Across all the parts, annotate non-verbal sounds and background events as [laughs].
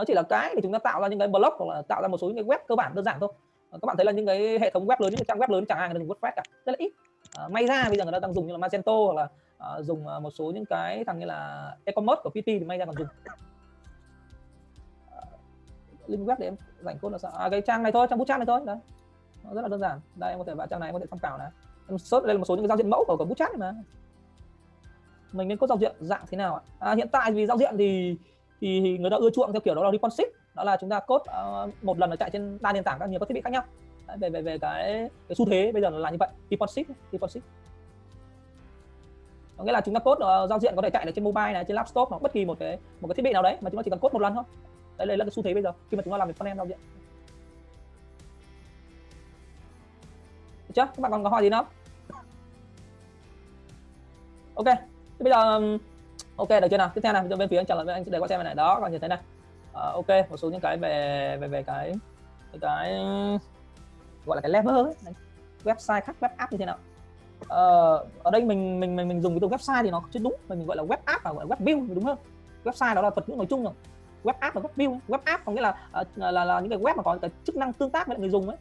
nó chỉ là cái để chúng ta tạo ra những cái blog hoặc là tạo ra một số những cái web cơ bản đơn giản thôi. Ờ, các bạn thấy là những cái hệ thống web lớn những cái trang web lớn chẳng ai người ta dùng WordPress cả rất là ít. À, may ra bây giờ người ta đang dùng như là Magento hoặc là à, dùng một số những cái thằng như là e-commerce của PT thì may ra còn dùng. Link web để em rảnh code là sao? À, cái trang này thôi trang bootstrap này thôi đấy. Nó rất là đơn giản. Đây em có thể vào trang này em có thể tham khảo này. Em search đây là một số những cái giao diện mẫu của của bootstrap này mà. Mình nên có giao diện dạng thế nào ạ? À, hiện tại vì giao diện thì thì người ta ưa chuộng theo kiểu đó là responsive đó là chúng ta code uh, một lần nó chạy trên đa nền tảng các nhiều các thiết bị khác nhau. Đấy, về về về cái, cái xu thế bây giờ là như vậy responsive responsive có nghĩa là chúng ta code uh, giao diện có thể chạy được trên mobile này trên laptop hoặc bất kỳ một cái một cái thiết bị nào đấy mà chúng ta chỉ cần code một lần thôi. Đấy là cái xu thế bây giờ khi mà chúng ta làm việc frontend giao diện. Được chưa? Các bạn còn có hỏi gì nữa ok thế bây giờ ok được chưa nào? Tiếp theo này bên phía anh trả lời với anh để qua xem này. Đó còn như thế này. À, ok một số những cái về về về cái cái gọi là cái level ấy. website khác web app như thế nào? Uh, ở đây mình mình mình mình dùng cái từ website thì nó chưa đúng. Mình gọi là web app và gọi là web build đúng không? Website đó là thuật ngữ nói chung rồi. Web app và web build web app có nghĩa là, ờ, là, là là những cái web mà có cái chức năng tương tác với người dùng ấy.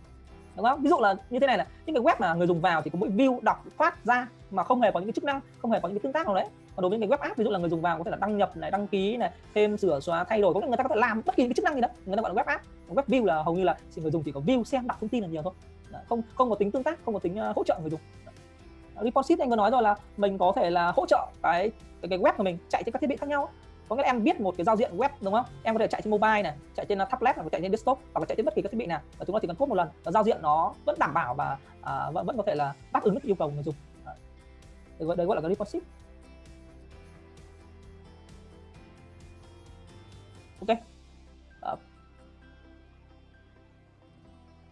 Đúng không? Ví dụ là như thế này là những cái web mà người dùng vào thì có mỗi view đọc phát ra mà không hề có những cái chức năng không hề có những cái tương tác nào đấy còn đối với cái web app ví dụ là người dùng vào có thể là đăng nhập này đăng ký này thêm sửa xóa thay đổi có người ta có thể làm bất kỳ cái chức năng gì đó. Người ta gọi là web app. Web view là hầu như là người dùng chỉ có view xem đọc thông tin là nhiều thôi. Không không có tính tương tác không có tính uh, hỗ trợ người dùng. Responsive anh có nói rồi là mình có thể là hỗ trợ cái cái, cái web của mình chạy trên các thiết bị khác nhau có nghĩa là em biết một cái giao diện web đúng không? Em có thể chạy trên mobile này chạy trên ờ, tablet hoặc chạy trên desktop hoặc là chạy trên bất kỳ các thiết bị nào và chúng ta chỉ cần code một lần và giao diện nó vẫn đảm bảo và à, vẫn vẫn có thể là đáp ứng được yêu cầu của người dùng. Đấy, đấy gọi là cái responsive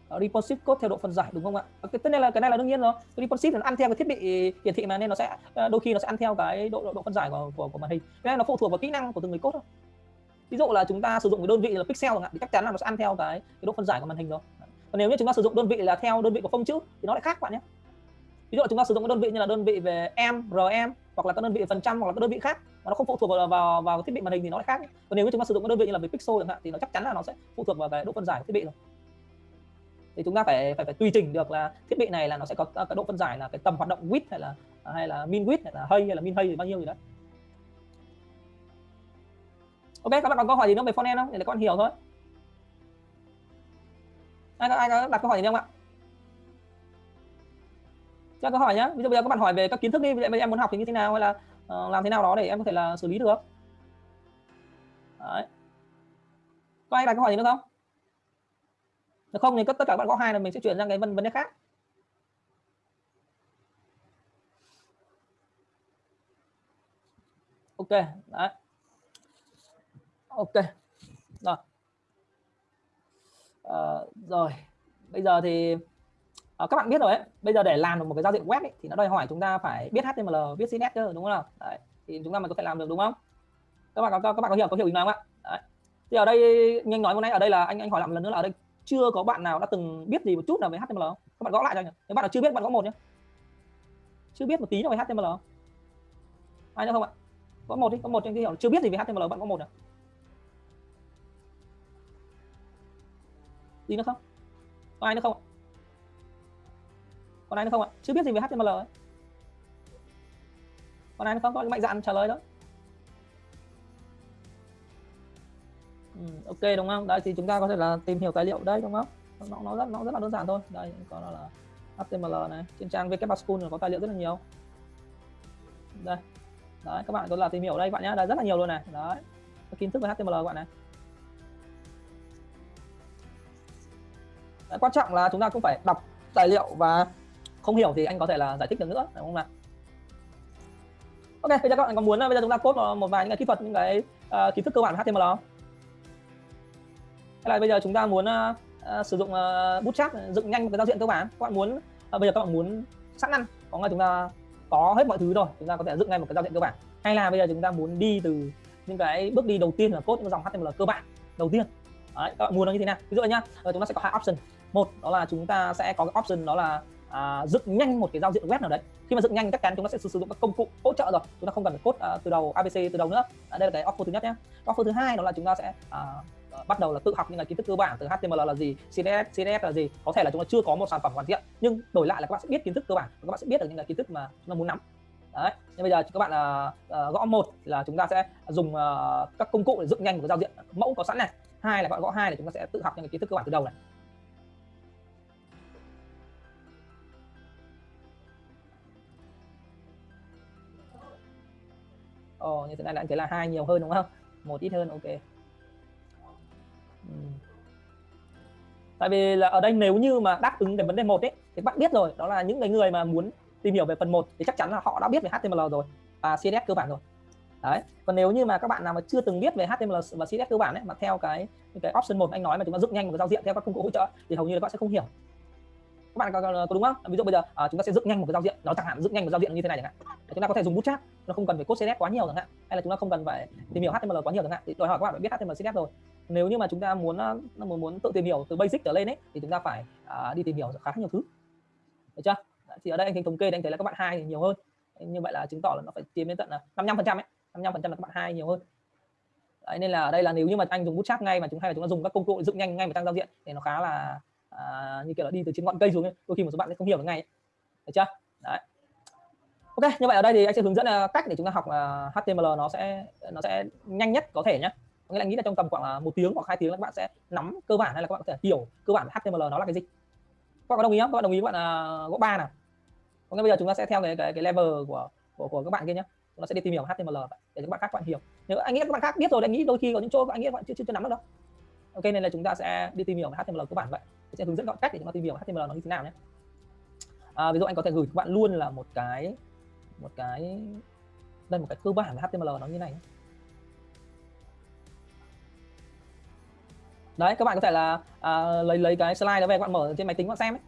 Ờ, responsive code theo độ phân giải đúng không ạ? Ờ, cái tất nhiên là cái này là đương nhiên rồi. Responsive nó ăn theo cái thiết bị ờ, hiển thị mà nên nó sẽ đôi khi nó sẽ ăn theo cái độ độ, độ phân giải của, của của màn hình. Cái này nó phụ thuộc vào kỹ năng của từng người code thôi. Ví dụ là chúng ta sử dụng cái đơn vị là pixel chẳng hạn thì chắc chắn là nó sẽ ăn theo cái, cái độ phân giải của màn hình rồi. Còn nếu như chúng ta sử dụng đơn vị là theo đơn vị của phông chữ thì nó lại khác bạn nhé. Ví dụ là chúng ta sử dụng cái đơn vị như là đơn vị về em rm hoặc là các đơn vị phần trăm hoặc là các đơn vị khác mà nó không phụ thuộc vào vào, vào thiết bị màn hình thì nó lại khác còn nếu như chúng ta sử dụng cái đơn vị như là về pixel chẳng hạn thì nó chắc chắn là nó sẽ phụ thuộc vào cái độ phân giải của thiết bị rồi thì chúng ta phải phải phải tùy chỉnh được là thiết bị này là nó sẽ có à, cái độ phân giải là cái tầm hoạt động width hay là à, hay là min width hay là hay hay là min hay thì bao nhiêu gì đấy. Ok các bạn còn câu hỏi gì nữa về frontend không? Để các bạn hiểu thôi. Ai có ai có đặt câu hỏi gì không ạ? Cho câu hỏi nhá. Ví dụ bây giờ các bạn hỏi về các kiến thức đi. Bây giờ em muốn học thì như thế nào hay là uh, làm thế nào đó để em có thể là xử lý được. Đấy. Có ai đặt câu hỏi gì nữa không? Nếu không thì tất cả các bạn có hai là mình sẽ chuyển sang cái vấn vấn đề khác. Ok đấy. Ok rồi. À, rồi. Bây giờ thì à, các bạn biết rồi đấy bây giờ để làm được một cái giao diện web ấy, thì nó đòi hỏi chúng ta phải biết HTML biết CSS cơ đúng không nào? Đấy thì chúng ta mới có thể làm được đúng không? Các bạn có các bạn có hiểu có hiểu ý nói không ạ? Đấy. thì ở đây nhanh nói hôm nay ở đây là anh anh hỏi lại một lần nữa là ở đây chưa có bạn nào đã từng biết gì một chút nào về HTML không? Các bạn gõ lại cho nhỉ. Nếu bạn nào chưa biết bạn gõ một nhé. Chưa biết một tí nào về HTML không? Ai nữa không ạ? Có một đi, có một cho cái hiểu chưa biết gì về HTML bạn có một nào. Gì nữa không? Có ai nữa không ạ? Còn ai nữa không ạ? Chưa biết gì về HTML ấy. Còn ai nữa không? Có mạnh dạn trả lời đó. Ok đúng không? Đây thì chúng ta có thể là tìm hiểu tài liệu đây đúng không? Nó nó rất nó rất là đơn giản thôi. Đây có là HTML này. Trên trang WP School có tài liệu rất là nhiều. Đây. Đấy các bạn có là tìm hiểu đây bạn nhé đây rất là nhiều luôn này. Đấy. Kiến thức về HTML các bạn này. Đấy, quan trọng là chúng ta cũng phải đọc tài liệu và không hiểu thì anh có thể là giải thích được nữa đúng không nào? Ok bây giờ các bạn có muốn ờ, bây giờ chúng ta code ờ, một vài những cái kỹ thuật những cái uh, kiến thức cơ bản về HTML không? Hay là bây giờ chúng ta muốn uh, sử dụng ờ, uh, bootstrap dựng nhanh một cái giao diện cơ bản. Các bạn muốn uh, bây giờ các bạn muốn sẵn ăn có nghĩa chúng ta có hết mọi thứ rồi chúng ta có thể dựng ngay một cái giao diện cơ bản. Hay là bây giờ chúng ta muốn đi từ những cái bước đi đầu tiên là code những dòng HTML cơ bản đầu tiên. Đấy, các bạn muốn nó như thế nào? Ví dụ nhá chúng ta sẽ có hai option. Một đó là chúng ta sẽ có cái option đó là à, dựng nhanh một cái giao diện web nào đấy. Khi mà dựng nhanh chắc chắn chúng ta sẽ sử dụng các công cụ hỗ trợ rồi. Chúng ta không cần phải code à, từ đầu abc từ đầu nữa. À, đây là cái offer thứ nhất nhé offer thứ hai đó là chúng ta sẽ à, bắt đầu là tự học những cái kiến thức cơ bản từ HTML là gì, CSS, CSS là gì. Có thể là chúng ta chưa có một sản phẩm hoàn thiện nhưng đổi lại là các bạn sẽ biết kiến thức cơ bản, các bạn sẽ biết được những cái kiến thức mà chúng ta muốn nắm. Đấy. Nhưng bây giờ các bạn uh, gõ một là chúng ta sẽ dùng uh, các công cụ để dựng nhanh một cái giao diện mẫu có sẵn này. Hai là các bạn gõ hai là chúng ta sẽ tự học những cái kiến thức cơ bản từ đầu này. Ồ, như thế này là anh thấy là hai nhiều hơn đúng không? Một ít hơn, ok. Ừ. Tại vì là ở đây nếu như mà đáp ứng cái vấn đề một ấy thì bạn biết rồi, đó là những cái người mà muốn tìm hiểu về phần 1 thì chắc chắn là họ đã biết về HTML rồi và CSS cơ bản rồi. Đấy. Còn nếu như mà các bạn nào mà chưa từng biết về HTML và CSS cơ bản ấy mà theo cái cái option một anh nói mà chúng ta dựng nhanh một cái giao diện theo các công cụ hỗ trợ thì hầu như là các bạn sẽ không hiểu các bạn có, có, có đúng không ví dụ bây giờ à, chúng ta sẽ dựng nhanh một cái giao diện nó chẳng hạn dựng nhanh một giao diện như thế này chẳng hạn chúng ta có thể dùng bootstrap nó không cần phải code CSS quá nhiều chẳng hạn hay là chúng ta không cần phải tìm hiểu HTML quá nhiều chẳng hạn thì đòi hỏi các bạn phải biết HTML CSS rồi nếu như mà chúng ta muốn ờ, muốn muốn tự tìm hiểu từ basic trở lên ấy thì chúng ta phải à, đi tìm hiểu khá nhiều thứ. Được chưa? Thì ở đây anh thấy thống kê anh thấy là các bạn hai thì nhiều hơn. Như vậy là chứng tỏ là nó phải chiếm đến tận là 55 phần trăm ấy 55 phần trăm là các bạn hai nhiều hơn. Đấy, nên là ở đây là nếu như mà anh dùng bootstrap ngay mà chúng hay là chúng ta dùng các công cụ dựng nhanh ngay mà tăng giao diện thì nó khá là à, như kiểu là đi từ trên ngọn cây xuống ấy. đôi khi một số bạn sẽ không hiểu được ngay được chưa? Đấy. Ok như vậy ở đây thì anh sẽ hướng dẫn ờ, cách để chúng ta học ờ, uh, HTML nó sẽ nó sẽ nhanh nhất có thể nhé nghĩa là nghĩ là trong tầm khoảng là một tiếng hoặc hai tiếng là các bạn sẽ nắm cơ bản hay là các bạn có thể hiểu cơ bản HTML nó là cái gì các bạn có đồng ý không các bạn đồng ý các bạn uh, gõ ba nào có nghĩa bây giờ chúng ta sẽ theo cái cái, cái level của của của các bạn kia nhé chúng ta sẽ đi tìm hiểu HTML để các bạn khác các bạn hiểu nếu anh nghĩ các bạn khác biết rồi anh nghĩ đôi khi có những chỗ các anh nghĩ các bạn chưa chưa, chưa nắm được đâu ok nên là chúng ta sẽ đi tìm hiểu HTML cơ bản vậy sẽ hướng dẫn gọn cách để chúng ta tìm hiểu HTML nó như thế nào nhé à, ví dụ anh có thể gửi các bạn luôn là một cái một cái đây một cái cơ bản về HTML nó như này nhé. Đấy các bạn có thể là à, lấy lấy cái slide đó về các bạn mở trên máy tính các bạn xem ấy.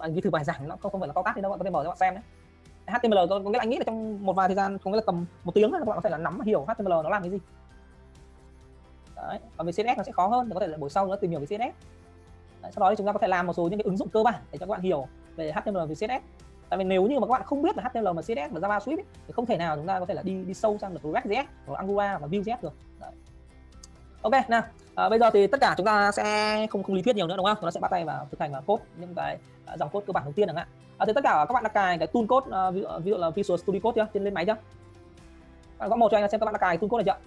Anh ghi thử bài giảng nó không không phải là to tác thì đâu bạn có thể mở cho bạn xem đấy HTML có, có nghĩa là anh nghĩ là trong một vài thời gian có nghĩa là tầm một tiếng các bạn có thể là nắm hiểu HTML nó làm cái gì. Đấy còn về CSS nó sẽ khó hơn thì có thể là buổi sau nữa tìm hiểu về CSS đấy, sau đó thì chúng ta có thể làm một số những cái ứng dụng cơ bản để cho các bạn hiểu về HTML và CSS tại vì nếu như mà các bạn không biết về HTML mà CSS và JavaScript ấy, thì không thể nào chúng ta có thể là đi đi sâu sang được React.js hoặc Angular và Vue.js được. Đấy. ok nào à, bây giờ thì tất cả chúng ta sẽ không không lý thuyết nhiều nữa đúng không? Chúng ta sẽ bắt tay vào thực hành và code những cái uh, dòng code cơ bản đầu tiên chẳng hạn à, thì tất cả các bạn đã cài cái tool code uh, ví, à, ví dụ là Visual Studio Code chưa trên lên máy chưa bạn gõ một cho anh xem các bạn đã cài tool code này chưa?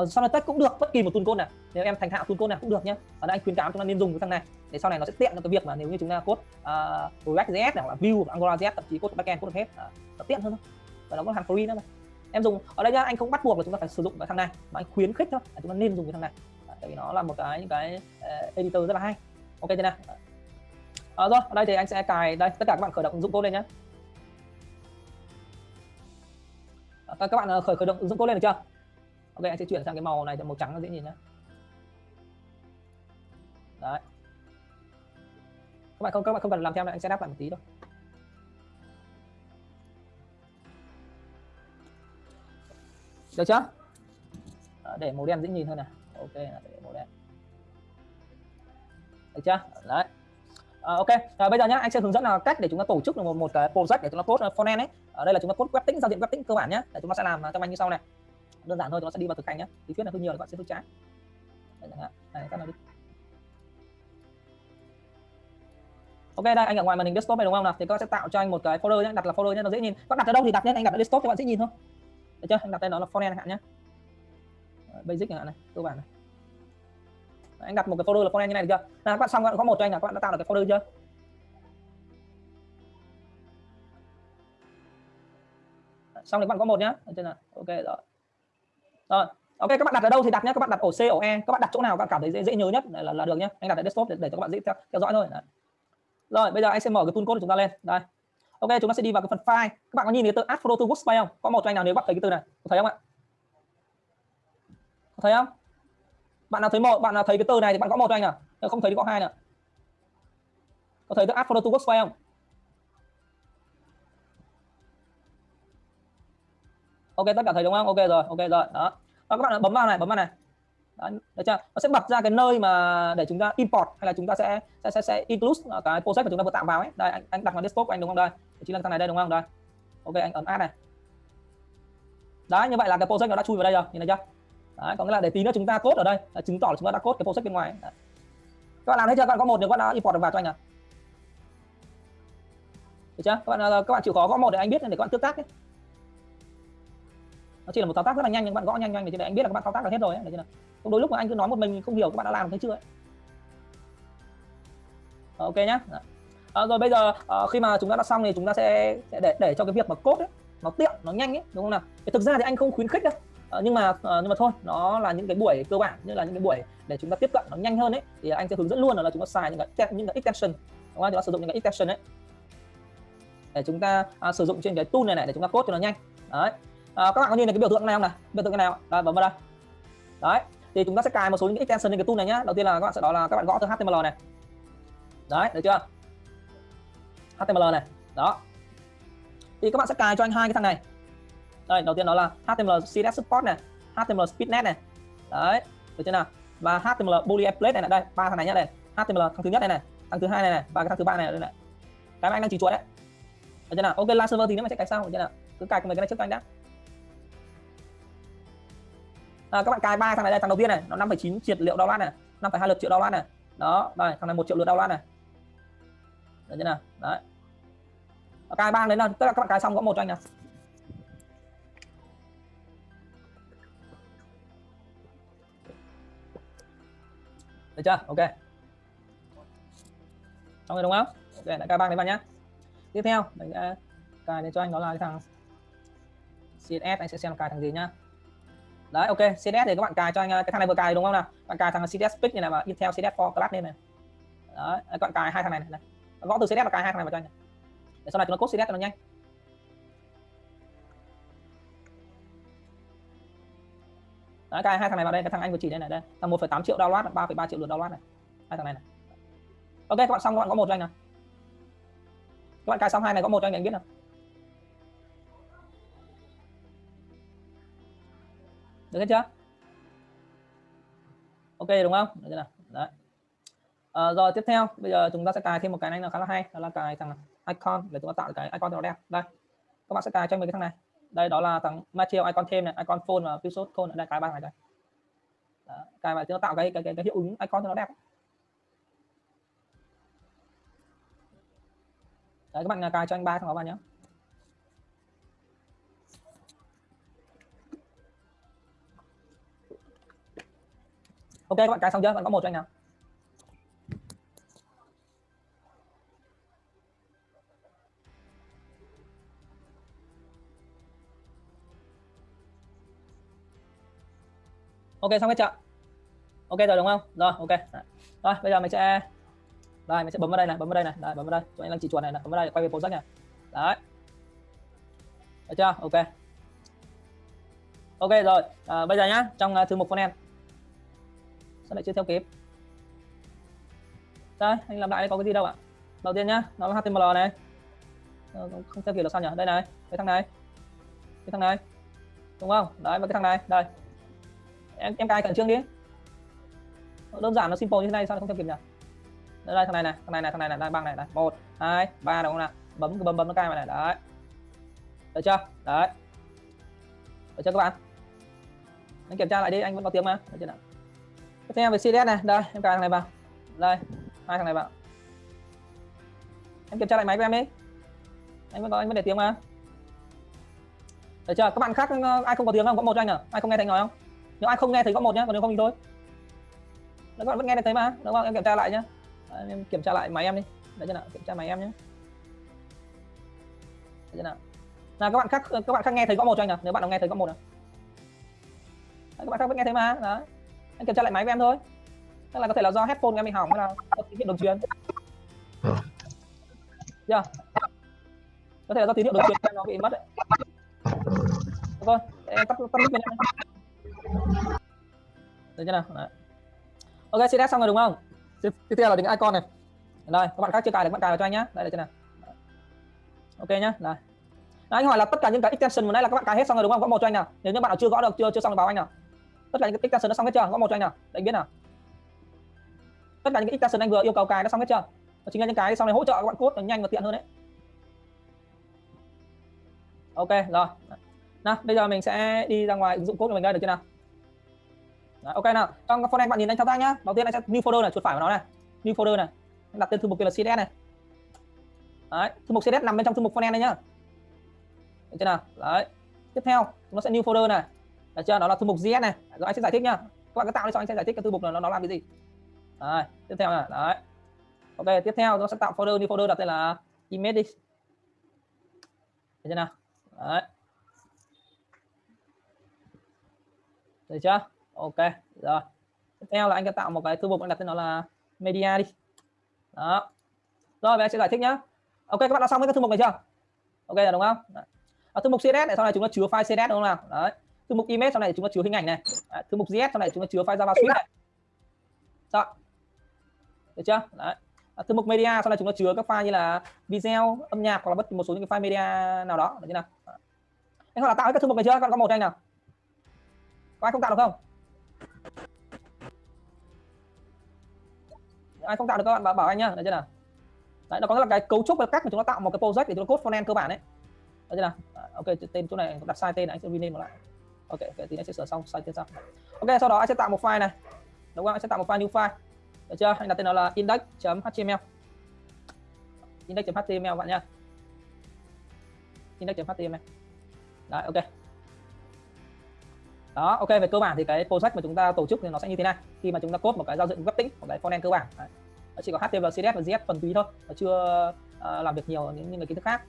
À, sau này test cũng được bất kỳ một tool code nào. Nếu em thành thạo tool code nào cũng được nhé ở đây anh khuyến cáo chúng ta nên dùng cái thằng này để sau này nó sẽ tiện cho cái việc mà nếu như chúng ta code uh, React.js hoặc là Vue AngularJS thậm chí code backend code được hết. Uh, nó tiện hơn thôi. Và nó có hàng free nữa mà em dùng ở đây nhá anh không bắt buộc là chúng ta phải sử dụng cái thằng này mà anh khuyến khích thôi là chúng ta nên dùng cái thằng này. Tại vì nó là một cái những cái uh, editor rất là hay. Ok thế nào? À, rồi ở đây thì anh sẽ cài đây tất cả các bạn khởi động ứng dụng code lên nhé ờ, các bạn khởi khởi động ứng dụng code lên được chưa? Ok anh sẽ chuyển sang cái màu này cho màu trắng nó dễ nhìn nhé đấy. Các bạn không các bạn không cần làm theo này anh sẽ đáp lại một tí thôi. Được chưa? Để màu đen dễ nhìn hơn này. Ok để màu đen. Được chưa? Đấy. À, ok. À, bây giờ nhá anh sẽ hướng dẫn là cách để chúng ta tổ chức được một một cái project để chúng ta code uh, frontend ấy. Ở đây là chúng ta code web tính giao diện web tính cơ bản nhé để chúng ta sẽ làm uh, trong anh như sau này. Đơn giản thôi chúng ta sẽ đi vào thực hành nhé lý thuyết là hơi nhiều thì bạn sẽ hơi trái đây, này các nào đi. Ok đây anh ở ngoài màn hình desktop này đúng không nào? Thì các bạn sẽ tạo cho anh một cái folder nhé đặt là folder nhé nó dễ nhìn. Các đặt ở đâu thì đặt nhé anh đặt ở desktop các bạn sẽ nhìn thôi được chưa? Anh đặt tên nó là frontend hạn nhé basic chẳng hạn này cơ bản này. Anh đặt một cái folder là frontend như này được chưa? Nào các bạn xong các bạn có một cho anh là các bạn đã tạo được cái folder chưa? Xong thì các bạn có một nhá. Trên chưa nào? Ok rồi. Rồi ok các bạn đặt ở đâu thì đặt nhé các bạn đặt ổ C ổ E. Các bạn đặt chỗ nào các bạn cảm thấy dễ, dễ nhớ nhất là, là được nhé anh đặt ở desktop để, để cho các bạn dễ theo, theo dõi thôi. Đấy. rồi bây giờ anh sẽ mở cái tool code của chúng ta lên. Đây ok chúng ta sẽ đi vào cái phần file. Các bạn có nhìn thấy từ add photo to workspace không? Có một cho anh nào nếu bạn thấy cái từ này? Có thấy không ạ? Có thấy không? Bạn nào thấy một bạn nào thấy cái từ này thì bạn có một cho anh nào. Nếu không thấy thì có hai nữa có thấy từ add photo to workspace không? Ok tất cả thấy đúng không? Ok rồi ok rồi. Đó. Đó các bạn bấm vào này bấm vào này. Đó, được chưa? Nó sẽ bật ra cái nơi mà để chúng ta import hay là chúng ta sẽ sẽ sẽ, sẽ include cái project mà chúng ta vừa tạo vào ấy. Đây anh anh đặt vào desktop của anh đúng không? Đây? Chính là thằng này đây đúng không? Đây. Ok anh ấn add này. Đấy, như vậy là cái project nó đã chui vào đây rồi, nhìn thấy chưa? Đấy, có nghĩa là để tí nữa chúng ta cốt ở đây là chứng tỏ là chúng ta đã cốt cái project bên ngoài. Đấy. Các bạn làm thấy chưa? Các bạn có một được các bạn đã import được vào cho anh à? Được chưa? Các bạn ờ, các bạn chịu khó gõ một để anh biết để các bạn tương tác ấy. Nó chỉ là một thao tác rất là nhanh nhưng các bạn gõ nhanh nhanh để anh biết là các bạn thao tác được hết rồi ấy. Được chưa? Không đôi lúc mà anh cứ nói một mình không hiểu các bạn đã làm thấy chưa ấy. Ờ, ok nhá. À, rồi bây giờ à, khi mà chúng ta đã xong thì chúng ta sẽ, sẽ để để cho cái việc mà cốt ấy, nó tiện nó nhanh ấy đúng không nào? Thì thực ra thì anh không khuyến khích đâu. À, nhưng mà à, nhưng mà thôi nó là những cái buổi cơ bản như là những cái buổi để chúng ta tiếp cận nó nhanh hơn ấy thì anh sẽ hướng dẫn luôn là chúng ta xài những cái những cái extension. Đúng không? Chúng ta sử dụng những cái extension ấy. Để chúng ta à, sử dụng trên cái tool này này để chúng ta cốt cho nó nhanh. Đấy. À, các bạn có nhìn thấy cái biểu tượng này không này biểu tượng cái nào đây bấm vào đây. Đấy. Thì chúng ta sẽ cài một số những cái extension lên cái tool này nhá. Đầu tiên là các bạn sẽ đó là các bạn gõ từ html này. Đấy được chưa? Html này. Đó. Thì các bạn sẽ cài cho anh hai cái thằng này. Đây đầu tiên đó là html css support này html speednet này. Đấy được chưa nào? Và html boolean plate này, này. Đây ba thằng này nhá đây. Html thằng thứ nhất này này thằng thứ hai này này và cái thằng thứ ba này đây này. Cái mà anh đang chỉ chuột đấy. Được chưa nào? Ok live server thì nếu mà sẽ cài sau được chưa nào? Cứ cài cùng mấy cái này trước anh đã à, các bạn cài ba thằng này đây thằng đầu tiên này nó 5,9 triệu liệu download này 5,2 lượt triệu download này. Đó đây thằng này một triệu lượt download này. Được chưa nào? Đấy cài bang đấy là tức là các bạn cài xong có một cho anh nào được chưa? Ok. Xong rồi đúng không? Ok, lại cài bang đấy vào nhá. Tiếp theo mình sẽ cài để cho anh đó là cái thằng CSS anh sẽ xem cài thằng gì nhá. Đấy, ok CSS thì các bạn cài cho anh à, cái thằng này vừa cài đúng không nào? Bạn cài thằng CSS Pick này là Intel CSS for class lên này đấy, các bạn cài hai thằng này này gõ từ CSS và cài hai thằng này vào cho anh để sau này chúng nó code CSS cho nó nhanh. Đấy, cài hai thằng này vào đây cái thằng anh vừa chỉ đây này đây. Thằng 1,8 triệu download 3,3 triệu lượt download này. Hai thằng này này. Ok các bạn xong các bạn có một cho anh nào. Các bạn cài xong hai này có một cho anh, anh biết nào. Được hết chưa? Ok đúng không? Được chưa nào? Đấy. À, rồi tiếp theo bây giờ chúng ta sẽ cài thêm một cái này là khá là hay đó là cài thằng này icon. Để chúng ta tạo cái icon nó đẹp. Đây. Các bạn sẽ cài cho mình cái thằng này. Đây đó là thằng material icon thêm này icon phone và pixel code đây cái ba này đây đó, cài vào chúng ta tạo cái cái, cái cái hiệu ứng icon cho nó đẹp. Đấy các bạn à, cài cho anh ba thằng đó vào nhé ok các bạn cài xong chưa? Bạn có một cho anh nào? Ok xong hết chưa? Ok rồi đúng không? Rồi ok. Dạ. Rồi bây giờ mình sẽ đây mình sẽ bấm vào đây này bấm vào đây này. Đây, bấm vào đây. Cho anh đang chỉ chuột này, này bấm vào đây quay về project này đấy. Được chưa? Ok. Ok rồi. À, bây giờ nhá trong uh, thư mục em. Sao lại chưa theo kịp? Đây anh làm lại đây có cái gì đâu ạ? Đầu tiên nhá nó là html này. Ờ, không theo kịp được sao nhỉ đây này cái thằng này. Cái thằng này đúng không? Đấy và cái thằng này đây em em cài khẩn trương đi. Đơn giản nó simple như thế này sao nó không theo kịp nhỉ? Đây, đây thằng này này thằng này này thằng này này đang băng này này. Một hai ba đúng không nào? Bấm bấm bấm nó cài vào này đấy. Được chưa? Đấy. Được chưa các bạn? Anh kiểm tra lại đi anh vẫn có tiếng mà. Được chưa nào? Tiếp theo về CDS này. Đây em cài thằng này vào. Đây hai thằng này vào. Em kiểm tra lại máy của em đi. Anh vẫn có anh vẫn để tiếng mà. Được chưa? Các bạn khác ai không có tiếng không? Có một cho anh à? Ai không nghe thấy nói không? Nếu ai không nghe thấy có một nhá còn nếu không thì thôi. Các bạn vẫn nghe thấy mà đúng không? Em kiểm tra lại nhá. Em kiểm tra lại máy em đi. Đấy chưa nào? Kiểm tra máy em nhé đấy chưa nào? Là các bạn khác các bạn khác nghe thấy có một cho anh nào nếu bạn nào nghe thấy có một nào. Đấy, các bạn khác vẫn nghe thấy mà đấy. Anh kiểm tra lại máy của em thôi. Tức là có thể là do headphone của em bị hỏng hay là có tín hiệu đồng truyền. Chưa? Có thể là do tín hiệu đồng truyền nó bị mất đấy. Thôi em tắt tắt mic được chưa nào? Đấy. ok CSS xong rồi đúng không? Tiếp theo là những icon này. Đây các bạn khác chưa cài được, bạn cài vào cho anh nhá. Đây là chưa nào? Ok nhá đây anh hỏi là tất cả những cái extension vừa nãy là các bạn cài hết xong rồi đúng không? Gõ một cho anh nào? Nếu như bạn nào chưa gõ được, chưa chưa xong thì báo anh nào. Tất cả những cái extension nó xong hết chưa? Gõ một cho anh nào? Để anh biết nào? Tất cả những cái extension anh vừa yêu cầu cài nó xong hết chưa? Đó chính là những cái sau này hỗ trợ các bạn code nó nhanh và tiện hơn đấy. Ok, rồi. Nào, bây giờ mình sẽ đi ra ngoài ứng dụng code của mình đây được chưa nào? Đấy, ok nào. Trong folder bạn nhìn anh thao tác nhá. Đầu tiên anh sẽ new folder này chuột phải vào nó này. New folder này. Đặt tên thư mục kia là css này. Đấy thư mục css nằm bên trong thư mục frontend này nhá. Được chưa nào? Đấy. Tiếp theo nó sẽ new folder này. Được chưa? Đó là thư mục js này. Rồi anh sẽ giải thích nhá. Các bạn cứ tạo đi cho anh sẽ giải thích cái thư mục này nó, nó làm cái gì. Đấy tiếp theo này. Đấy. Ok tiếp theo nó sẽ tạo folder new folder đặt tên là image đi. Được chưa nào? Đấy. Được chưa? Ok rồi. Tiếp theo là anh sẽ tạo một cái thư mục anh đặt tên nó là media đi. Đó. Rồi bây giờ sẽ giải thích nhá. Ok các bạn đã xong với cái thư mục này chưa? Ok là đúng không? Ở à, thư mục css này sau này chúng ta chứa file css đúng không nào? Đấy. Thư mục image sau này chúng ta chứa hình ảnh này. Đấy. thư mục js sau này chúng ta chứa file javascript này. Sao được chưa? Đấy. À, thư mục media sau này chúng ta chứa các file như là video âm nhạc hoặc là bất kỳ một số những cái file media nào đó. Được chưa nào? Anh họ đã tạo cái thư mục này chưa? Con có một anh nào? Có ai không tạo được không? Ai không tạo được các bạn bảo, bảo anh nhá được chưa nào? Đấy nó có là cái cấu trúc và cách mà chúng ta tạo một cái project để chúng ta code frontend cơ bản đấy được chưa nào? Ok tên chỗ này đặt sai tên này anh sẽ rename lại. Ok okay thì anh sẽ sửa xong sai tên sau. Ok sau đó anh sẽ tạo một file này. Đúng không? Anh sẽ tạo một file new file. Được chưa? Anh đặt tên nó là index.html index.html bạn nha index.html đấy ok đó ok về cơ bản thì cái project mà chúng ta tổ chức thì nó sẽ như thế này. Khi mà chúng ta cốt một cái giao diện web tĩnh một cái frontend cơ bản. Đấy. chỉ có HTML, CSS và JS phần túy thôi nó chưa uh, làm việc nhiều những những cái kiến thức khác.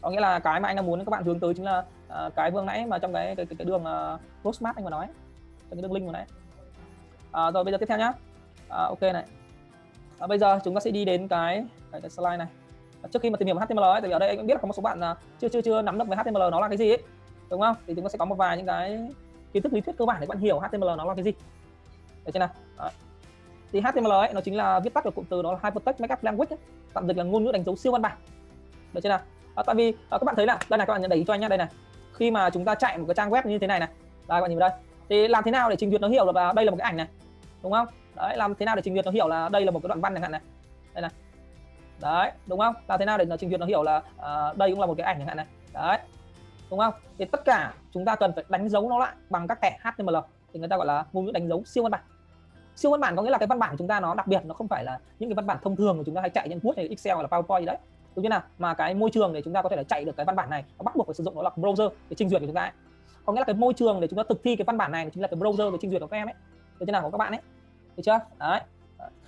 Có nghĩa là cái mà anh đang muốn các bạn hướng tới chính là uh, cái vừa nãy mà trong cái cái, cái, cái đường ờ, uh, roadmap anh vừa nói trong cái đường link vừa nãy. Uh, rồi bây giờ tiếp theo nhá. Uh, ok này. À, bây giờ chúng ta sẽ đi đến cái cái, cái slide này. Trước khi mà tìm hiểu HTML ấy, tại vì ở đây anh cũng biết là có một số bạn uh, chưa chưa chưa nắm được về HTML nó là cái gì ấy đúng không? Thì chúng ta sẽ có một vài những cái kiến thức lý thuyết cơ bản để bạn hiểu HTML nó là cái gì. Được chưa nào. Thì HTML ấy nó chính là viết tắt của cụm từ đó là Hypertext Markup Language ấy. tạm dịch là ngôn ngữ đánh dấu siêu văn bản. Được chưa nào. À, tại vì à, các bạn thấy là đây này các bạn nhận đẩy cho anh nhá đây này. Khi mà chúng ta chạy một cái trang web như thế này này. Đây các bạn nhìn vào đây. Thì làm thế nào để trình duyệt nó hiểu là đây là một cái ảnh này? Đúng không? Đấy làm thế nào để trình duyệt nó hiểu là đây là một cái đoạn văn chẳng hạn này? Đây này. Đấy đúng không? Làm thế nào để nó trình duyệt nó hiểu là uh, đây cũng là một cái ảnh chẳng hạn này? Đấy đúng không? Thì tất cả chúng ta cần phải đánh dấu nó lại bằng các thẻ HTML thì người ta gọi là ngôn ngữ đánh dấu siêu văn bản. Siêu văn bản có nghĩa là cái văn bản của chúng ta nó đặc biệt, nó không phải là những cái văn bản thông thường của chúng ta hay chạy trên Word hay Excel hay là PowerPoint gì đấy. Đúng chưa nào? Mà cái môi trường để chúng ta có thể là chạy được cái văn bản này, nó bắt buộc phải sử dụng nó là browser để trình duyệt của chúng ta ấy. có nghĩa là cái môi trường để chúng ta thực thi cái văn bản này chính là cái browser để trình duyệt của các em ấy. Được chưa nào, của các bạn ấy? Được chưa? Đấy.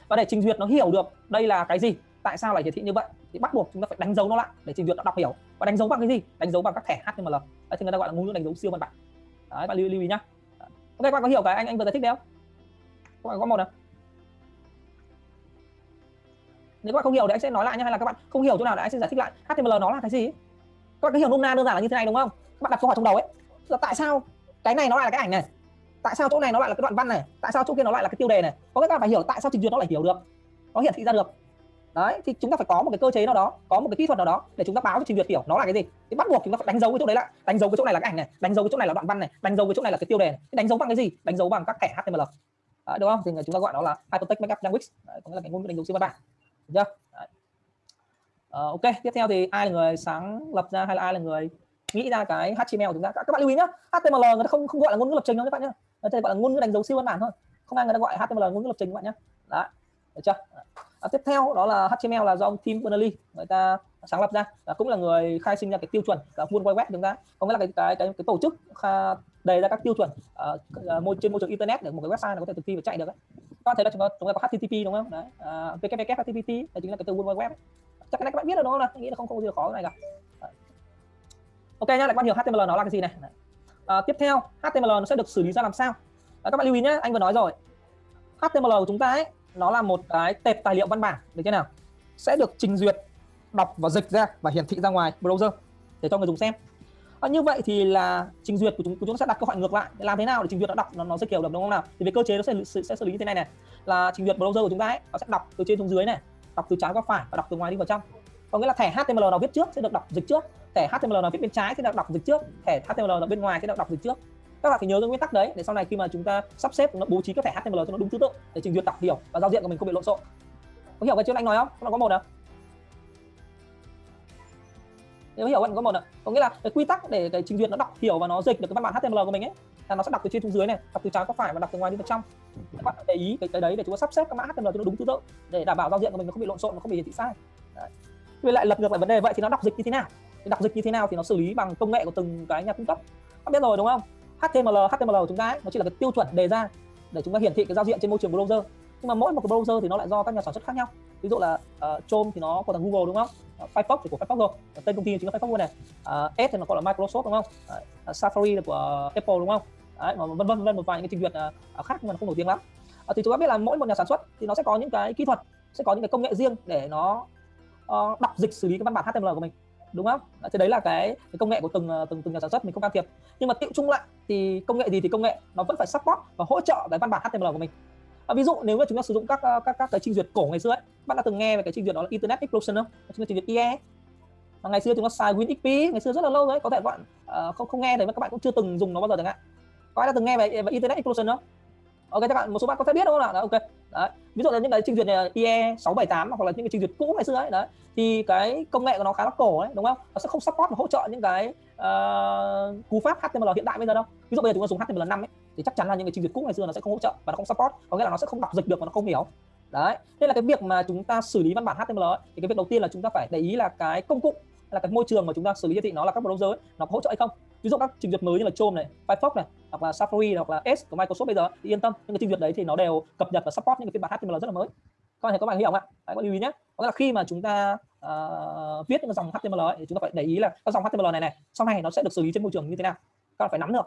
Và để trình duyệt nó hiểu được đây là cái gì, tại sao lại hiển thị như vậy? Thì bắt buộc chúng ta phải đánh dấu nó lại để trình duyệt nó đọc hiểu. Và đánh dấu bằng cái gì? Đánh dấu bằng các thẻ HTML đấy thì người ta gọi là ngôn ngữ đánh dấu siêu văn bản. Đấy bạn lưu, lưu ý nhá. Ok các bạn có hiểu cái anh anh vừa giải thích đấy không? Các bạn có một nào? Nếu các bạn không hiểu thì anh sẽ nói lại nhá hay là các bạn không hiểu chỗ nào thì anh sẽ giải thích lại. HTML nó là cái gì? Các bạn có hiểu nôm na đơn giản là như thế này đúng không? Các bạn đặt câu hỏi trong đầu ấy. Là tại sao cái này nó lại là cái ảnh này? Tại sao chỗ này nó lại là cái đoạn văn này? Tại sao chỗ kia nó lại là cái tiêu đề này? Có nghĩa là phải hiểu tại sao trình duyệt nó lại hiểu được. Nó hiển thị ra được đấy thì chúng ta phải có một cái cơ chế nào đó có một cái kỹ thuật nào đó để chúng ta báo cho trình duyệt hiểu nó là cái gì. Thì bắt buộc chúng ta phải đánh dấu cái chỗ đấy lại đánh dấu cái chỗ này là cái ảnh này đánh dấu cái chỗ này là đoạn văn này đánh dấu cái chỗ này là cái tiêu đề này. Đánh dấu bằng cái gì? Đánh dấu bằng các thẻ HTML đấy, đúng không? Thì chúng ta gọi nó là hypertext markup language. Đấy, có nghĩa là cái ngôn ngữ đánh dấu siêu văn bản. Được chưa? Đấy. Uh, ok. Tiếp theo thì ai là người sáng lập ra hay là ai là người nghĩ ra cái HTML của chúng ta? Các bạn lưu ý nhá. HTML người ta không không gọi là ngôn ngữ lập trình đâu các bạn nhá. Người ta gọi là ngôn ngữ đánh dấu siêu văn bản thôi. Không ai người ta gọi HTML ngôn ngữ lập trình các bạn nhá. Đấy. Được chưa? À, tiếp theo đó là HTML là do ông Tim Berners-Lee người ta sáng lập ra và cũng là người khai sinh ra cái tiêu chuẩn cả World Wide Web chúng ta. Có nghĩa là cái cái cái, cái tổ chức đề ra các tiêu chuẩn uh, môi trên môi trường internet để một cái website nó có thể thực thi và chạy được các bạn thấy là chúng ta chúng ta có HTTP đúng không? Đấy uh, www HTTP là chính là cái từ World Wide Web. Ấy. chắc cái này các bạn biết rồi đúng không nào? Nghĩ là không không có gì khó cái này cả. Ờ. Ok nhá lại các bạn hiểu HTML nó là cái gì này. Uh, tiếp theo HTML nó sẽ được xử lý ra làm sao? Uh, các bạn lưu ý nhé anh vừa nói rồi. HTML của chúng ta ấy nó là một cái tệp tài liệu văn bản được chưa nào? Sẽ được trình duyệt đọc và dịch ra và hiển thị ra ngoài browser để cho người dùng xem. À, như vậy thì là trình duyệt của chúng, của chúng ta sẽ đặt câu hỏi ngược lại. Làm thế nào để trình duyệt nó đọc? Nó, nó sẽ kiểu được đúng không nào? Thì về cơ chế nó sẽ sẽ, sẽ xử lý như thế này này. Là trình duyệt browser của chúng ta ấy nó sẽ đọc từ trên xuống dưới này đọc từ trái qua phải và đọc từ ngoài đi vào trong. Có nghĩa là thẻ HTML nào viết trước sẽ được đọc dịch trước. Thẻ HTML nào viết bên trái sẽ được đọc dịch trước. Thẻ HTML nào bên ngoài sẽ được đọc dịch trước các bạn phải nhớ cái nguyên tắc đấy để sau này khi mà chúng ta sắp xếp nó bố trí các thẻ HTML cho nó đúng thứ tự để trình duyệt đọc hiểu và giao diện của mình không bị lộn xộn. Có hiểu cái chữ anh nói không? Nó có một nào? Nếu hiểu bạn có một ạ có nghĩa là cái quy tắc để cái trình duyệt nó đọc hiểu và nó dịch được cái văn bản HTML của mình ấy là nó sẽ đọc từ trên xuống dưới này đọc từ trái qua phải và đọc từ ngoài đi vào trong. Các bạn để ý cái, cái đấy để chúng ta sắp xếp các mã HTML cho nó đúng thứ tự để đảm bảo giao diện của mình nó không bị lộn xộn nó không bị hiển thị sai. Đấy. với lại lật ngược lại vấn đề vậy thì nó đọc dịch như thế nào? Thì đọc dịch như thế nào thì nó xử lý bằng công nghệ của từng cái nhà cung cấp. Các biết rồi đúng không? HTML HTML của chúng ta ấy, nó chỉ là cái tiêu chuẩn đề ra để chúng ta hiển thị cái giao diện trên môi trường browser. Nhưng mà mỗi một cái browser thì nó lại do các nhà sản xuất khác nhau. Ví dụ là uh, Chrome thì nó của thằng Google đúng không? Uh, Firefox thì của Firefox rồi. Tên công ty chính là Firefox luôn này. Ờ, uh, Edge thì nó gọi là Microsoft đúng không? Uh, Safari là của Apple đúng không? Đấy, mà vân vân vân một vài những cái trình duyệt uh, khác nhưng mà nó không nổi tiếng lắm. Uh, thì chúng ta biết là mỗi một nhà sản xuất thì nó sẽ có những cái kỹ thuật sẽ có những cái công nghệ riêng để nó uh, đọc dịch xử lý cái văn bản HTML của mình đúng không? Thế đấy là cái, cái công nghệ của từng ờ, từng từng nhà sản xuất mình không can thiệp. Nhưng mà tiệu chung lại thì công nghệ gì thì công nghệ nó vẫn phải support và hỗ trợ cái văn bản HTML của mình. À, ví dụ nếu mà chúng ta sử dụng các ờ, các các cái trình duyệt cổ ngày xưa ấy bạn đã từng nghe về cái trình duyệt đó là Internet Explorer không? Chúng ta trình duyệt IE mà ngày xưa chúng ta xài WinXP ngày xưa rất là lâu rồi có thể bạn uh, không không nghe thì các bạn cũng chưa từng dùng nó bao giờ chẳng hạn. Có ai đã từng nghe về, về Internet Explorer không? Ok các bạn một số bạn có thể biết đúng không ạ? Ok đấy. ví dụ là những cái trình duyệt này IE 678 hoặc là những cái trình duyệt cũ ngày xưa ấy đấy thì cái công nghệ của nó khá là cổ ấy đúng không? Nó sẽ không support và hỗ trợ những cái uh, cú pháp HTML hiện đại bây giờ đâu. Ví dụ bây giờ chúng ta dùng HTML5 ấy thì chắc chắn là những cái trình duyệt cũ ngày xưa nó sẽ không hỗ trợ và nó không support có nghĩa là nó sẽ không đọc dịch được và nó không hiểu. Đấy. Nên là cái việc mà chúng ta xử lý văn bản HTML ấy, thì cái việc đầu tiên là chúng ta phải để ý là cái công cụ là cái môi trường mà chúng ta xử lý thị nó là các browser ấy, nó có hỗ trợ hay không ví dụ các trình duyệt mới như là Chrome này, Firefox này, hoặc là Safari hoặc là Edge của Microsoft bây giờ thì yên tâm những cái trình duyệt đấy thì nó đều cập nhật và support những cái phiên bản HTML rất là mới. Các bạn các bạn hiểu không ạ? Đấy, có lưu ý nhé. Có nghĩa là khi mà chúng ta uh, viết những dòng HTML ấy, thì chúng ta phải để ý là các dòng HTML này này sau này nó sẽ được xử lý trên môi trường như thế nào. Các bạn phải nắm được.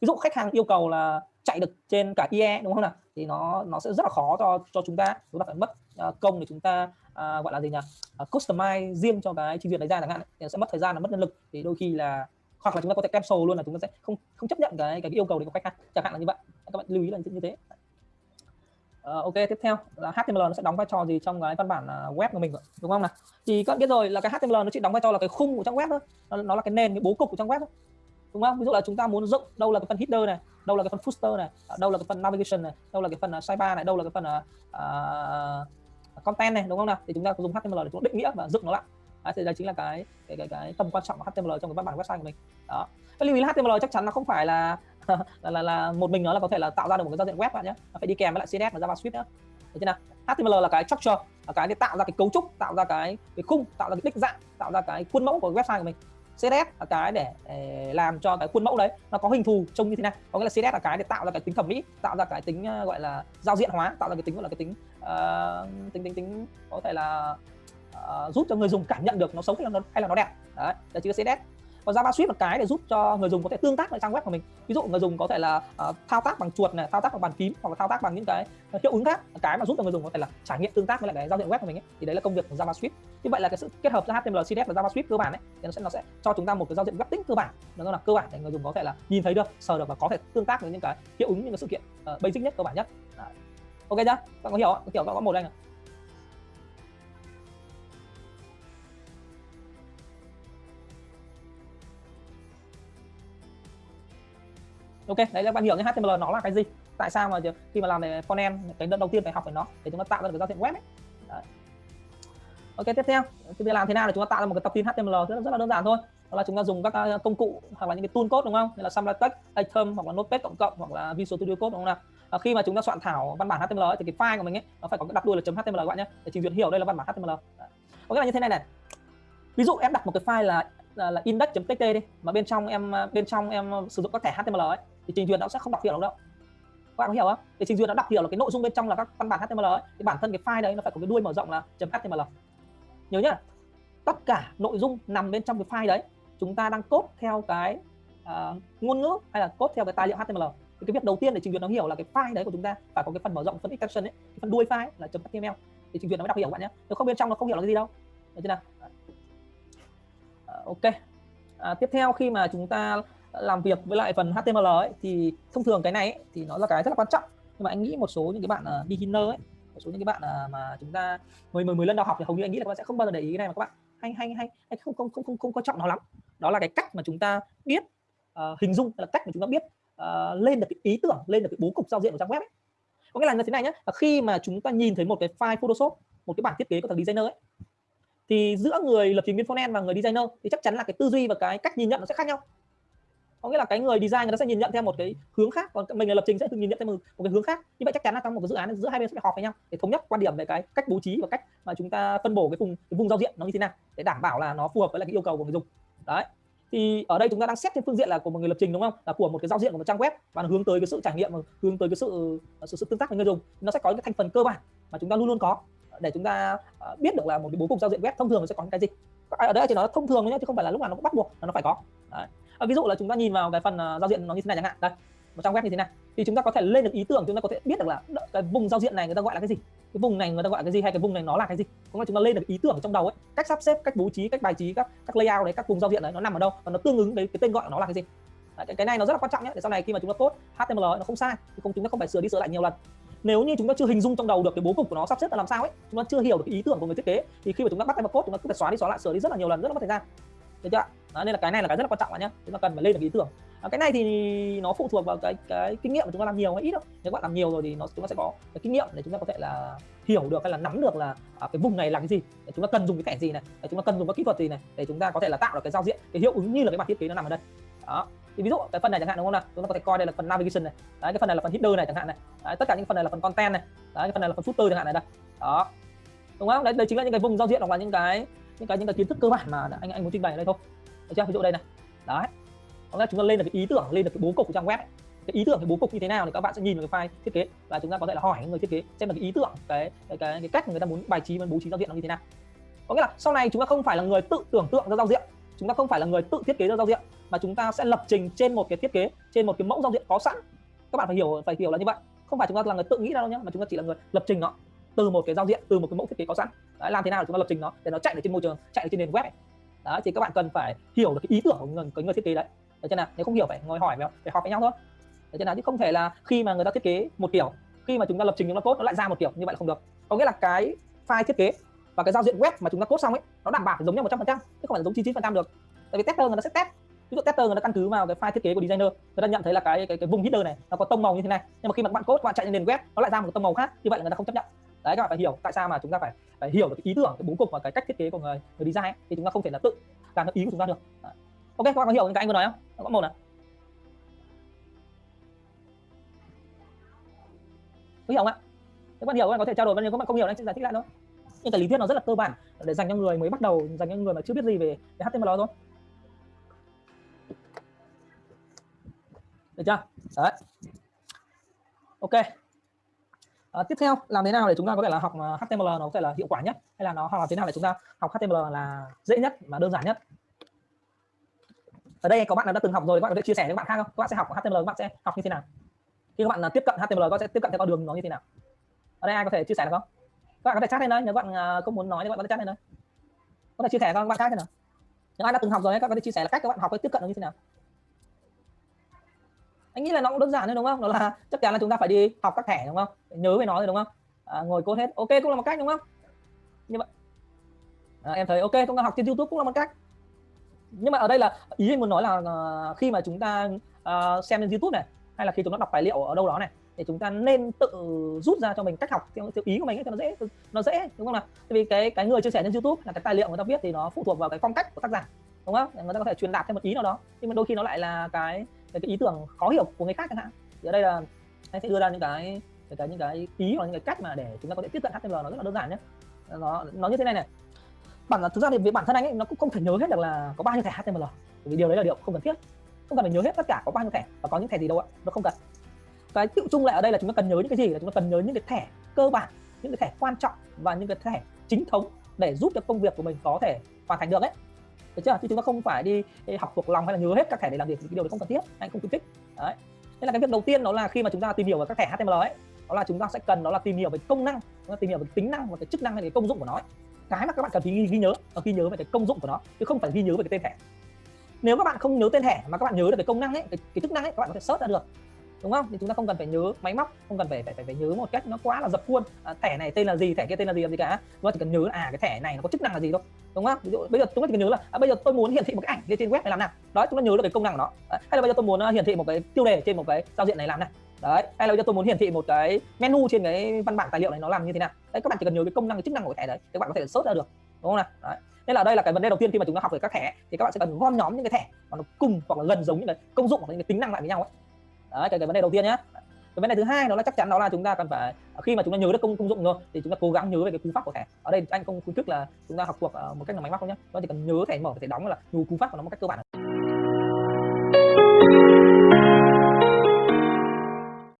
Ví dụ khách hàng yêu cầu là chạy được trên cả IE đúng không nào? Thì nó nó sẽ rất là khó cho cho chúng ta. Chúng ta phải mất uh, công để chúng ta uh, gọi là gì nhỉ? Uh, customize riêng cho cái trình duyệt đấy ra chẳng hạn thì sẽ mất thời gian là mất nhân lực. Thì đôi khi là hoặc là chúng ta có thể cancel luôn là chúng ta sẽ không không chấp nhận cái cái yêu cầu đấy của khách hàng. Chẳng hạn là như vậy. Các bạn lưu ý là như thế. Uh, ok tiếp theo là HTML nó sẽ đóng vai trò gì trong cái văn bản uh, web của mình đúng không nào? Thì các bạn biết rồi là cái HTML nó chỉ đóng vai trò là cái khung của trang web thôi. Nó, nó là cái nền cái bố cục của trang web thôi. Đúng không? Ví dụ là chúng ta muốn dựng đâu là cái phần header này đâu là cái phần footer này à, đâu là cái phần navigation này đâu là cái phần uh, sidebar này đâu là cái phần uh, content này đúng không nào? Thì chúng ta dùng HTML để chúng định nghĩa và dựng nó lại. Đấy, thì đây chính là cái cái cái, cái tầm quan trọng của HTML trong cái văn bản website của mình. Đó. Cái lưu ý là HTML chắc chắn nó không phải là [laughs] là, là là một mình nó là có thể là tạo ra được một cái giao diện web bạn nhé. Nó phải đi kèm với lại CSS và JavaScript nữa thế chưa nào? HTML là cái structure là cái để tạo ra cái cấu trúc tạo ra cái cái khung tạo ra cái đích dạng tạo ra cái khuôn mẫu của website của mình. CSS là cái để, làm cho cái khuôn mẫu đấy nó có hình thù trông như thế nào có nghĩa là CSS là cái để tạo ra cái tính thẩm mỹ tạo ra cái tính ờ, gọi là giao diện hóa tạo ra cái tính gọi là cái tính uh, tính tính tính có thể là uh, giúp cho người dùng cảm nhận được nó xấu hay là nó hay là nó đẹp. Đấy là chữ CSS còn JavaScript là cái để giúp cho người dùng có thể tương tác với trang web của mình. Ví dụ người dùng có thể là uh, thao tác bằng chuột này thao tác bằng bàn phím hoặc là thao tác bằng những cái hiệu ứng khác. Cái mà giúp cho người dùng có thể là trải nghiệm tương tác với lại cái giao diện web của mình ấy. thì đấy là công việc của JavaScript như vậy là cái sự kết hợp giữa HTML, CSS và JavaScript cơ bản ấy thì nó sẽ nó sẽ cho chúng ta một cái giao diện web tính cơ bản. Nó là cơ bản để người dùng có thể là nhìn thấy được sờ được và có thể tương tác với những cái hiệu ứng những cái sự kiện uh, basic nhất cơ bản nhất. Đấy. ok chưa? Bạn có hiểu không? hiểu có một đây này ok đấy là bạn hiểu cái HTML nó là cái gì? Tại sao mà khi mà làm về frontend cái đầu tiên phải học về nó để chúng ta tạo ra được cái giao diện web ấy. Đấy. ok tiếp theo. Chúng ta làm thế nào để chúng ta tạo ra một cái tập tin HTML rất, rất là đơn giản thôi. Đó là chúng ta dùng các ờ, công cụ hoặc là những cái tool code đúng không? Như là Samla Text, Atom hoặc là Notepad cộng cộng hoặc là Visual Studio Code đúng không nào? À, khi mà chúng ta soạn thảo văn bản HTML ấy, thì cái file của mình ấy nó phải có cái đặt đuôi là .html các bạn nhé để trình duyệt hiểu đây là văn bản HTML Đấy. ok là như thế này này. Ví dụ em đặt một cái file là là, là index.txt đi mà bên trong em bên trong em sử dụng các thẻ HTML ấy thì trình duyệt nó sẽ không đọc hiểu đâu. Đâu các bạn có hiểu không? Thì trình duyệt nó đọc hiểu là cái nội dung bên trong là các văn bản HTML ấy. Thì bản thân cái file đấy nó phải có cái đuôi mở rộng là .html nhớ nhá. Tất cả nội dung nằm bên trong cái file đấy. Chúng ta đang cốt theo cái uh, ngôn ngữ hay là cốt theo cái tài liệu HTML thì cái việc đầu tiên để trình duyệt nó hiểu là cái file đấy của chúng ta phải có cái phần mở rộng phần extension ấy. Cái phần đuôi file là .html thì trình duyệt nó mới đọc hiểu các bạn nhé nếu không bên trong nó không hiểu là cái gì đâu. Được chưa nào? Uh, ok. À, tiếp theo khi mà chúng ta làm việc với lại phần HTML ấy thì thông thường cái này ấy, thì nó là cái rất là quan trọng. Nhưng mà anh nghĩ một số những cái bạn uh, beginner ấy một số những cái bạn uh, mà chúng ta mới mới mới lần đầu học thì hầu như anh nghĩ là các bạn sẽ không bao giờ để ý cái này mà các bạn hay hay hay, hay không không không không không quan trọng nó lắm. Đó là cái cách mà chúng ta biết uh, hình dung là cách mà chúng ta biết uh, lên được cái ý tưởng lên được cái bố cục giao diện của trang web ấy. có nghĩa là như thế này nhé khi mà chúng ta nhìn thấy một cái file Photoshop một cái bản thiết kế của thằng designer ấy thì giữa người lập trình viên frontend và người designer thì chắc chắn là cái tư duy và cái cách nhìn nhận nó sẽ khác nhau có nghĩa là cái người design người ta sẽ nhìn nhận theo một cái hướng khác còn mình là lập trình sẽ nhìn nhận theo một, một cái hướng khác. Như vậy chắc chắn là trong một cái dự án giữa hai bên sẽ phải họp với nhau để thống nhất quan điểm về cái cách bố trí và cách mà chúng ta phân bổ cái vùng cái vùng giao diện nó như thế nào để đảm bảo là nó phù hợp với lại cái yêu cầu của người dùng. Đấy. Thì ở đây chúng ta đang xét trên phương diện là của một người lập trình đúng không? Là của một cái giao diện của một trang web và nó hướng tới cái sự trải nghiệm hướng tới cái sự sự, sự tương tác với người dùng. Nó sẽ có những cái thành phần cơ bản mà chúng ta luôn luôn có để chúng ta à, biết được là một cái bố cục giao diện web thông thường nó sẽ có những cái gì. Ở đây chỉ nói thông thường nhé chứ không phải là lúc nào nó cũng bắt buộc là nó phải có. Đấy. À, ví dụ là chúng ta nhìn vào cái phần uh, giao diện nó như thế này chẳng hạn đây một trang web như thế này thì chúng ta có thể lên được ý tưởng chúng ta có thể biết được là cái vùng giao diện này người ta gọi là cái gì cái vùng này người ta gọi là cái gì hay cái vùng này nó là cái gì cũng là chúng ta lên được ý tưởng trong đầu ấy cách sắp xếp cách bố trí cách bài trí các các layout đấy các vùng giao diện đấy nó nằm ở đâu và nó tương ứng với cái tên gọi của nó là cái gì đấy, cái, cái này nó rất là quan trọng nhé để sau này khi mà chúng ta code HTML nó không sai thì không chúng ta không phải sửa đi sửa lại nhiều lần nếu như chúng ta chưa hình dung trong đầu được cái bố cục của nó sắp xếp là làm sao ấy chúng ta chưa hiểu được cái ý tưởng của người thiết kế thì khi mà chúng ta bắt tay vào code chúng ta cứ phải xóa đi xóa lại sửa đi rất là nhiều lần rất là mất thời gian được chưa đó, nên là cái này là cái rất là quan trọng bạn nhé chúng ta cần phải lên được ý tưởng. À, cái này thì nó phụ thuộc vào cái cái kinh nghiệm mà chúng ta làm nhiều hay ít đâu. Nếu bạn làm nhiều rồi thì nó chúng ta sẽ có cái kinh nghiệm để chúng ta có thể là hiểu được hay là nắm được là à, cái vùng này là cái gì. Để chúng ta cần dùng cái thẻ gì này để chúng ta cần dùng các kỹ thuật gì này để chúng ta có thể là tạo được cái giao diện cái hiệu ứng như là cái bản thiết kế nó nằm ở đây. Đó. Thì ví dụ cái phần này chẳng hạn đúng không nào? Chúng ta có thể coi đây là phần navigation này. Đấy cái phần này là phần header này chẳng hạn này. Đấy, tất cả những phần này là phần content này. Đấy cái phần này là phần footer chẳng hạn này đây. Đó. Đúng không? Đấy, đây chính là những cái vùng giao diện hoặc là những cái những cái những cái kiến thức cơ bản mà anh anh muốn trình bày ở đây thôi. Được chưa? Ví dụ đây này. Đấy. Có nghĩa chúng ta lên được cái ý tưởng lên được cái bố cục của trang web ấy. cái ý tưởng cái bố cục như thế nào thì các bạn sẽ nhìn vào cái file thiết kế và chúng ta có thể là hỏi người thiết kế xem là cái ý tưởng cái cái cái, cái cách người ta muốn bài trí và bố trí giao diện nó như thế nào. Có nghĩa là sau này chúng ta không phải là người tự tưởng tượng ra giao diện. Chúng ta không phải là người tự thiết kế ra giao diện mà chúng ta sẽ lập trình trên một cái thiết kế trên một cái mẫu giao diện có sẵn. Các bạn phải hiểu phải hiểu là như vậy. Không phải chúng ta là người tự nghĩ ra đâu nhé mà chúng ta chỉ là người lập trình nó từ một cái giao diện từ một cái mẫu thiết kế có sẵn. Đấy, làm thế nào để chúng ta lập trình nó để nó chạy được trên môi trường chạy được trên nền web ấy. đấy thì các bạn cần phải hiểu được cái ý tưởng của người, cái người thiết kế đấy. Được chưa nào? Nếu không hiểu phải ngồi hỏi phải, phải học với nhau thôi. Được chưa nào? Chứ không thể là khi mà người ta thiết kế một kiểu khi mà chúng ta lập trình chúng ta code nó lại ra một kiểu như vậy là không được. Có nghĩa là cái file thiết kế và cái giao diện web mà chúng ta code xong ấy nó đảm bảo phải giống nhau 100% chứ không phải giống 99% được. Tại vì tester người ta sẽ test. Ví dụ tester người ta căn cứ vào cái file thiết kế của designer người ta nhận thấy là cái cái, cái vùng header này nó có tông màu như thế này. Nhưng mà khi mà các bạn code các bạn chạy lên nền web nó lại ra một tông màu khác như vậy là người ta không chấp nhận đấy các bạn phải hiểu tại sao mà chúng ta phải phải hiểu được cái ý tưởng cái bố cục và cái cách thiết kế của người người design ấy. thì chúng ta không thể là tự làm được ý của chúng ta được. Đấy. ok các bạn có hiểu những cái anh vừa nói không? Có một này có hiểu không ạ? Nếu bạn hiểu các bạn có thể trao đổi nếu các bạn không hiểu anh sẽ giải thích lại thôi. Nhưng cái lý thuyết nó rất là cơ bản để dành cho người mới bắt đầu dành cho người mà chưa biết gì về, về HTML thôi. Được chưa? Đấy. Ok à, tiếp theo làm thế nào để chúng ta có thể là học ờ, HTML nó có thể là hiệu quả nhất? Hay là nó hoặc là thế nào để chúng ta học HTML là dễ nhất và đơn giản nhất? Ở đây có bạn nào đã từng học rồi các bạn có thể chia sẻ với các bạn khác không? Các bạn sẽ học HTML các bạn sẽ học như thế nào? Khi các bạn là tiếp cận HTML các bạn sẽ tiếp cận theo con đường nó như thế nào? Ở đây ai có thể chia sẻ được không? Các bạn có thể chat lên đây nếu bạn không muốn nói thì các bạn có thể chat lên đây. Có thể chia sẻ các bạn khác thế nào. Những ai đã từng học rồi các bạn có thể chia sẻ là cách các bạn học cái tiếp cận nó như thế nào anh nghĩ là nó cũng đơn giản thôi đúng không? Đó là [laughs] chắc chắn là chúng ta phải đi học các thẻ đúng không? Nhớ về nó rồi đúng không? À, ngồi code hết. Ok cũng là một cách đúng không? Như vậy. À, em thấy ok chúng ta học trên youtube cũng là một cách. Nhưng mà ở đây là ý anh muốn nói là uh, khi mà chúng ta uh, xem trên youtube này hay là khi chúng ta đọc tài liệu ở đâu đó này thì chúng ta nên tự rút ra cho mình cách học theo, theo ý của mình ấy, cho nó dễ nó dễ đúng không nào? Tại vì cái cái người chia sẻ trên youtube là cái tài liệu người ta viết thì nó phụ thuộc vào cái phong cách của tác giả đúng không? Người ta có thể truyền đạt thêm một ý nào đó. Nhưng mà đôi khi nó lại là cái cái, cái ý tưởng khó hiểu của người khác chẳng hạn. Thì ở đây là anh sẽ đưa ra những cái những cái những cái ý hoặc những cái cách mà để chúng ta có thể tiếp cận HTML nó rất là đơn giản nhé. Nó nó như thế này này. Bản thực ra thì về bản thân anh ấy nó cũng không thể nhớ hết được là có bao nhiêu thẻ HTML vì điều đấy là điều không cần thiết. Không cần phải nhớ hết tất cả có bao nhiêu thẻ và có những thẻ gì đâu ạ. Nó không cần. Cái tự chung lại ở đây là chúng ta cần nhớ những cái gì là chúng ta cần nhớ những cái thẻ cơ bản những cái thẻ quan trọng và những cái thẻ chính thống để giúp cho công việc của mình có thể hoàn thành được ấy được chưa? Chứ chúng ta không phải đi, học thuộc lòng hay là nhớ hết các thẻ để làm việc thì cái điều đấy không cần thiết anh không khuyến khích. Đấy. Nên là cái việc đầu tiên đó là khi mà chúng ta tìm hiểu về các thẻ HTML ấy đó là chúng ta sẽ cần đó là tìm hiểu về công năng chúng ta tìm hiểu về tính năng và cái chức năng hay cái công dụng của nó ấy. cái mà các bạn cần phải ghi, ghi nhớ là ghi nhớ về cái công dụng của nó chứ không phải ghi nhớ về cái tên thẻ. Nếu các bạn không nhớ tên thẻ mà các bạn nhớ được cái công năng ấy cái, cái chức năng ấy các bạn có thể search ra được đúng không? Thì chúng ta không cần phải nhớ máy móc không cần phải phải phải, phải nhớ một cách nó quá là dập khuôn. À, thẻ này tên là gì? Thẻ kia tên là gì làm gì cả? Chúng ta chỉ cần nhớ là à cái thẻ này nó có chức năng là gì thôi. Đúng không? Ví dụ bây giờ chúng ta chỉ cần nhớ là à, bây giờ tôi muốn hiển thị một cái ảnh lên trên web này làm nào? Đó chúng ta nhớ được cái công năng của nó. À, hay là bây giờ tôi muốn à, hiển thị một cái tiêu đề trên một cái giao diện này làm nào? Đấy hay là bây giờ tôi muốn hiển thị một cái menu trên cái văn bản tài liệu này nó làm như thế nào? Đấy các bạn chỉ cần nhớ cái công năng cái chức năng của cái thẻ đấy các bạn có thể search ra được. Đúng không nào? Đấy. Nên là đây là cái vấn đề đầu tiên khi mà chúng ta học về các thẻ thì các bạn sẽ cần gom nhóm những cái thẻ mà nó cùng hoặc là gần giống những cái công dụng hoặc những cái tính năng lại với nhau ấy đấy cái, cái vấn đề đầu tiên nhé cái vấn đề thứ hai đó là chắc chắn đó là chúng ta cần phải khi mà chúng ta nhớ được công công dụng rồi thì chúng ta cố gắng nhớ về cái cú pháp của thẻ. Ở đây anh không khuyến khích là chúng ta học thuộc ờ, một cách là máy móc không nhé chúng ta chỉ cần nhớ thẻ mở thẻ đóng là nhớ cú pháp của nó một cách cơ bản.